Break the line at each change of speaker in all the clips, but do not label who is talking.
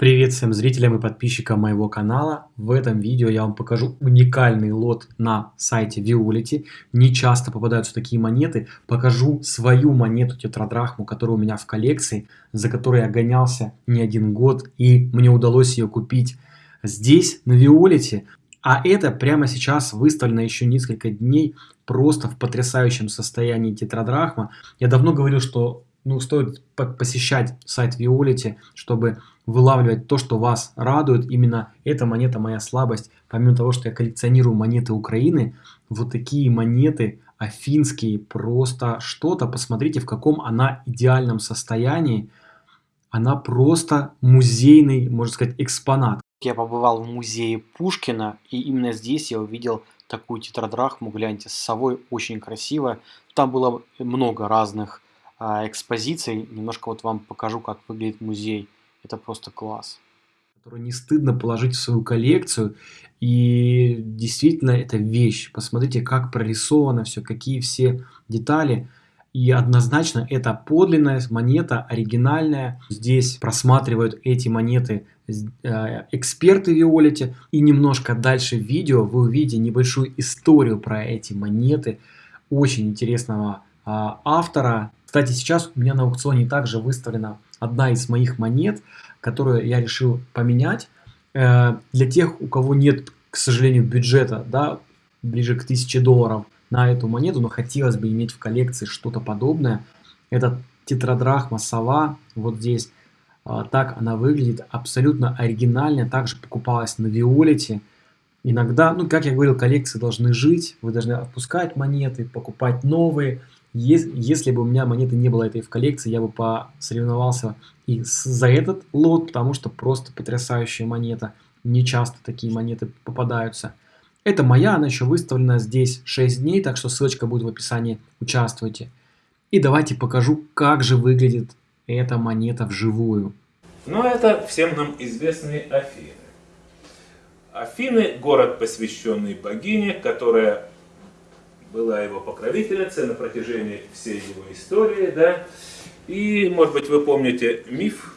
Привет всем зрителям и подписчикам моего канала. В этом видео я вам покажу уникальный лот на сайте Violet. Не часто попадаются такие монеты. Покажу свою монету тетрадрахму, которая у меня в коллекции, за которой я гонялся не один год и мне удалось ее купить здесь, на Violet. А это прямо сейчас выставлено еще несколько дней просто в потрясающем состоянии тетрадрахма. Я давно говорил, что ну, стоит посещать сайт Violet, чтобы вылавливать то, что вас радует. Именно эта монета моя слабость. Помимо того, что я коллекционирую монеты Украины, вот такие монеты афинские, просто что-то. Посмотрите, в каком она идеальном состоянии. Она просто музейный, можно сказать, экспонат. Я побывал в музее Пушкина, и именно здесь я увидел такую тетрадрахму, гляньте, с совой, очень красиво. Там было много разных а, экспозиций. Немножко вот вам покажу, как выглядит музей. Это просто класс. Который не стыдно положить в свою коллекцию. И действительно, это вещь. Посмотрите, как прорисовано все, какие все детали. И однозначно это подлинная монета, оригинальная. Здесь просматривают эти монеты э, эксперты в Виолете. И немножко дальше в видео вы увидите небольшую историю про эти монеты очень интересного а, автора. Кстати, сейчас у меня на аукционе также выставлена одна из моих монет, которую я решил поменять. Э, для тех, у кого нет, к сожалению, бюджета, да, ближе к 1000 долларов на эту монету, но хотелось бы иметь в коллекции что-то подобное. Это тетрадрахма сова, вот здесь. А, так она выглядит, абсолютно оригинальная, также покупалась на Виолете. Иногда, ну, как я говорил, коллекции должны жить, вы должны отпускать монеты, покупать новые. Если бы у меня монеты не было этой в коллекции, я бы посоревновался и за этот лот, потому что просто потрясающая монета. Не часто такие монеты попадаются. Это моя, она еще выставлена здесь 6 дней, так что ссылочка будет в описании, участвуйте. И давайте покажу, как же выглядит эта монета вживую.
Ну, это всем нам известные Афины. Афины – город, посвященный богине, которая была его покровительницей на протяжении всей его истории, да. И, может быть, вы помните миф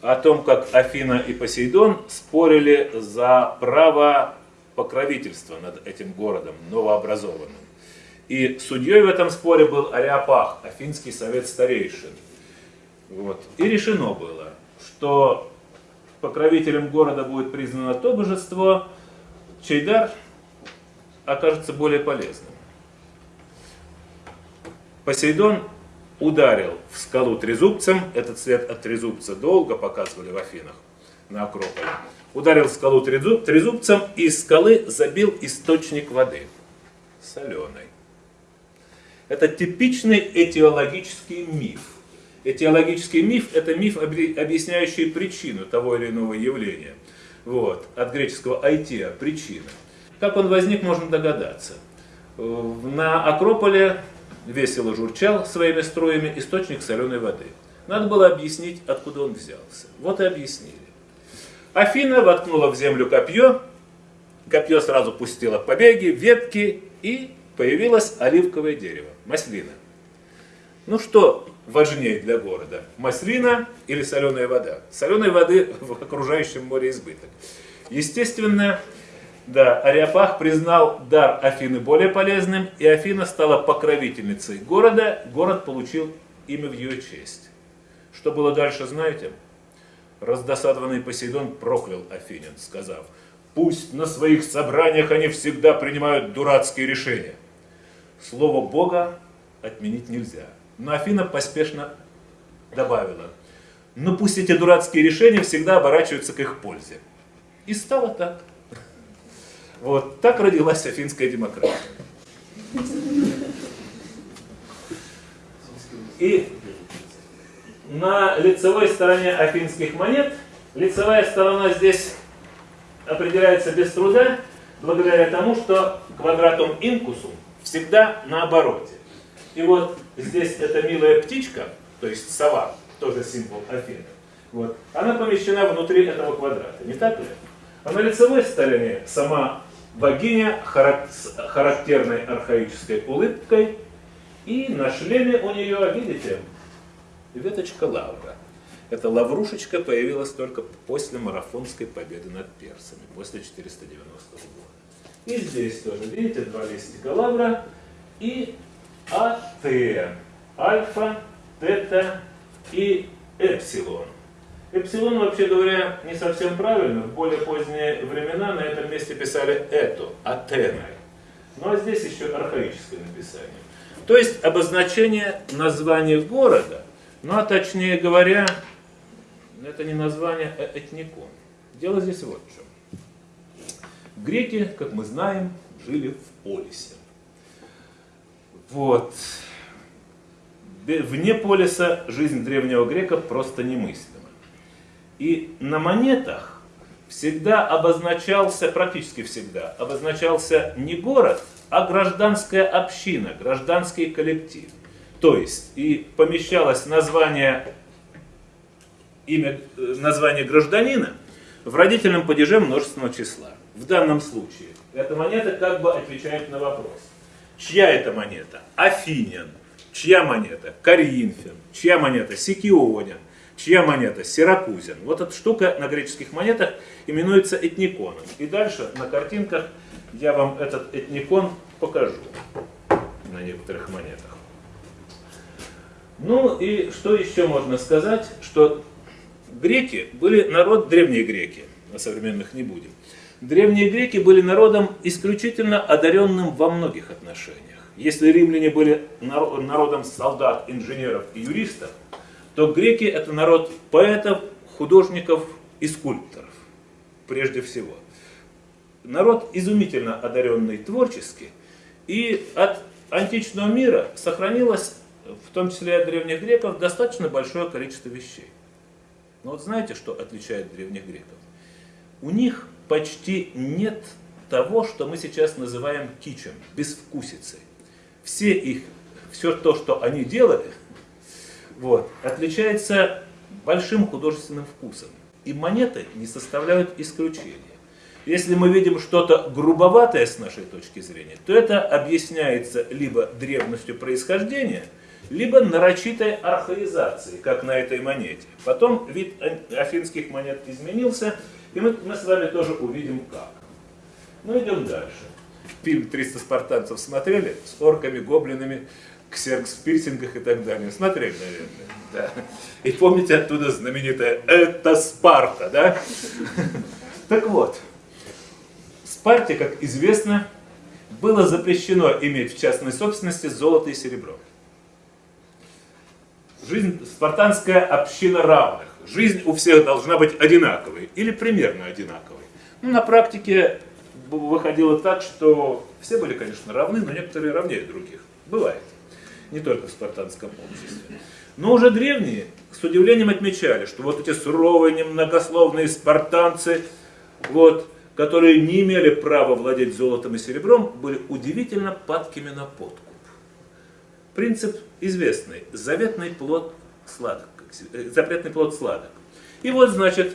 о том, как Афина и Посейдон спорили за право покровительства над этим городом новообразованным. И судьей в этом споре был Ариапах, Афинский совет старейшин. Вот. И решено было, что покровителем города будет признано то божество, чей дар окажется более полезным. Посейдон ударил в скалу трезубцем, этот цвет от трезубца долго показывали в Афинах на Акрополе, ударил в скалу трезубцем и из скалы забил источник воды, соленой. Это типичный этиологический миф. Этиологический миф – это миф, объясняющий причину того или иного явления. Вот, от греческого «айтия» – причина. Как он возник, можно догадаться. На Акрополе весело журчал своими струями источник соленой воды. Надо было объяснить, откуда он взялся. Вот и объяснили. Афина воткнула в землю копье, копье сразу пустило побеги, ветки, и появилось оливковое дерево, маслина. Ну что важнее для города, маслина или соленая вода? Соленой воды в окружающем море избыток. Естественно, да, Ариапах признал дар Афины более полезным, и Афина стала покровительницей города. Город получил имя в ее честь. Что было дальше, знаете? Раздосадованный Посейдон проклял Афинин, сказав, «Пусть на своих собраниях они всегда принимают дурацкие решения». Слово Бога отменить нельзя. Но Афина поспешно добавила, «Но пусть эти дурацкие решения всегда оборачиваются к их пользе». И стало так. Вот так родилась афинская демократия. И на лицевой стороне афинских монет, лицевая сторона здесь определяется без труда, благодаря тому, что квадратум инкусум всегда на обороте. И вот здесь эта милая птичка, то есть сова, тоже символ Афины, вот, она помещена внутри этого квадрата, не так ли? А на лицевой стороне сама богиня с характерной архаической улыбкой, и на шлеме у нее, видите, веточка лавра. Эта лаврушечка появилась только после марафонской победы над персами, после 490 года. И здесь тоже, видите, два листика лавра и АТ. Альфа, тета и эпсилон. Эпсилон, вообще говоря, не совсем правильно. В более поздние времена на этом месте писали эту, атеной. Ну а здесь еще архаическое написание. То есть обозначение названия города, ну а точнее говоря, это не название, а этникон. Дело здесь вот в чем. Греки, как мы знаем, жили в полисе. Вот. Вне полиса жизнь древнего грека просто немыслима. И на монетах всегда обозначался, практически всегда, обозначался не город, а гражданская община, гражданский коллектив. То есть и помещалось название, имя, э, название гражданина в родительном падеже множественного числа. В данном случае эта монета как бы отвечает на вопрос. Чья это монета? Афинян. Чья монета? Коринфян. Чья монета? Сикионин. Чья монета? Сиракузин. Вот эта штука на греческих монетах именуется этниконом. И дальше на картинках я вам этот этникон покажу на некоторых монетах. Ну и что еще можно сказать, что греки были народ, древние греки, на современных не будем. Древние греки были народом исключительно одаренным во многих отношениях. Если римляне были народом солдат, инженеров и юристов, то греки это народ поэтов, художников и скульпторов, прежде всего. Народ изумительно одаренный творчески, и от античного мира сохранилось, в том числе от древних греков, достаточно большое количество вещей. Но вот знаете, что отличает древних греков? У них почти нет того, что мы сейчас называем кичем, безвкусицей все их, все то, что они делали, вот, отличается большим художественным вкусом. И монеты не составляют исключения. Если мы видим что-то грубоватое с нашей точки зрения, то это объясняется либо древностью происхождения, либо нарочитой архаизацией, как на этой монете. Потом вид афинских монет изменился, и мы, мы с вами тоже увидим как. Ну идем дальше фильм «300 спартанцев» смотрели? С орками, гоблинами, ксеркс в пирсингах и так далее. Смотрели, наверное. Да. И помните оттуда знаменитое «Это Спарта», да? Так вот, Спарте, как известно, было запрещено иметь в частной собственности золото и серебро. Жизнь спартанская община равных. Жизнь у всех должна быть одинаковой или примерно одинаковой. Ну, на практике выходило так, что все были, конечно, равны, но некоторые равнее других. Бывает. Не только в спартанском обществе. Но уже древние с удивлением отмечали, что вот эти суровые, немногословные спартанцы, вот, которые не имели права владеть золотом и серебром, были удивительно падкими на подкуп. Принцип известный. Заветный плод сладок. Запретный плод сладок. И вот, значит,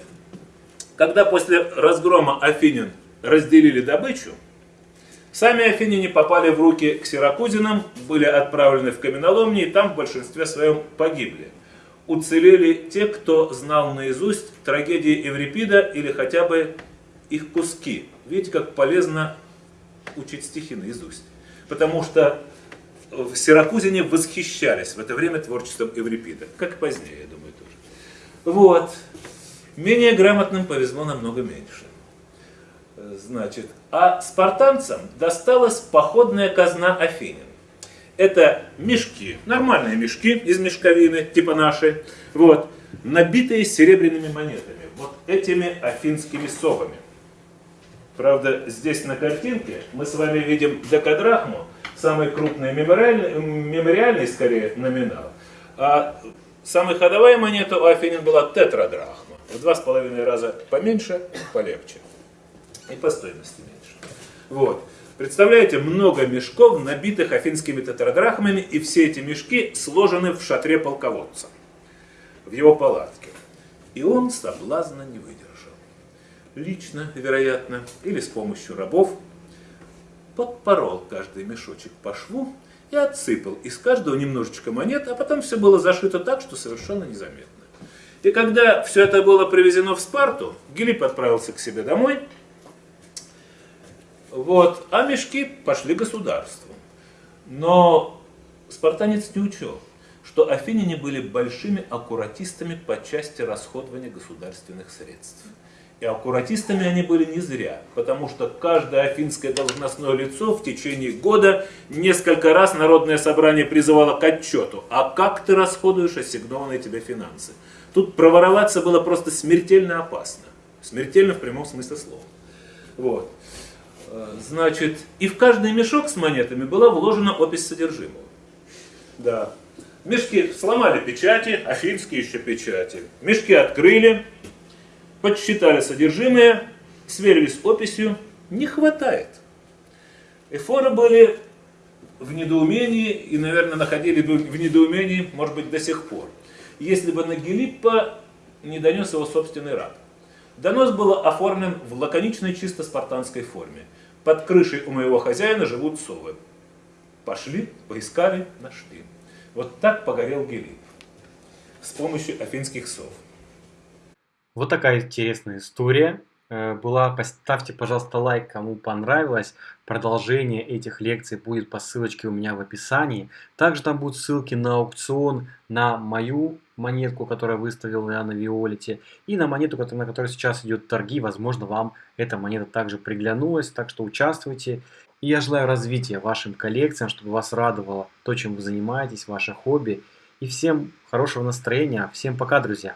когда после разгрома Афинин разделили добычу, сами афиняне попали в руки к сиракузинам, были отправлены в каменоломни и там в большинстве своем погибли. Уцелели те, кто знал наизусть трагедии Еврипида или хотя бы их куски. Видите, как полезно учить стихи наизусть. Потому что в Сиракузине восхищались в это время творчеством Еврипида, как и позднее, я думаю, тоже. Вот. Менее грамотным повезло намного меньше. Значит, а спартанцам досталась походная казна Афинин. Это мешки, нормальные мешки из мешковины, типа наши, вот, набитые серебряными монетами, вот этими афинскими совами. Правда, здесь на картинке мы с вами видим декадрахму, самый крупный мемориальный, мемориальный скорее номинал. А самая ходовая монета у Афинин была тетрадрахма, в два с половиной раза поменьше, полегче и по стоимости меньше. Вот. Представляете, много мешков, набитых афинскими тетрадрахмами, и все эти мешки сложены в шатре полководца, в его палатке. И он соблазна не выдержал. Лично, вероятно, или с помощью рабов, подпорол каждый мешочек по шву и отсыпал из каждого немножечко монет, а потом все было зашито так, что совершенно незаметно. И когда все это было привезено в Спарту, Гилип отправился к себе домой, вот, а мешки пошли государству. Но спартанец не учел, что афиняне были большими аккуратистами по части расходования государственных средств. И аккуратистами они были не зря, потому что каждое афинское должностное лицо в течение года несколько раз Народное собрание призывало к отчету, а как ты расходуешь ассигнованные тебе финансы. Тут провороваться было просто смертельно опасно. Смертельно в прямом смысле слова. Вот. Э, значит, и в каждый мешок с монетами была вложена опись содержимого. Да. Мешки сломали печати, афинские еще печати. Мешки открыли, подсчитали содержимое, сверились с описью, не хватает. Эфоры были в недоумении и, наверное, находили бы в недоумении, может быть, до сих пор, если бы на Гелиппа не донес его собственный раб. Донос был оформлен в лаконичной чисто спартанской форме. Под крышей у моего хозяина живут совы. Пошли, поискали, нашли. Вот так погорел Гелип с помощью афинских сов.
Вот такая интересная история была. Поставьте, пожалуйста, лайк, кому понравилось. Продолжение этих лекций будет по ссылочке у меня в описании. Также там будут ссылки на аукцион, на мою монетку, которую выставил я на Виолете, и на монету, на которой сейчас идет торги. Возможно, вам эта монета также приглянулась, так что участвуйте. И я желаю развития вашим коллекциям, чтобы вас радовало то, чем вы занимаетесь, ваше хобби. И всем хорошего настроения. Всем пока, друзья!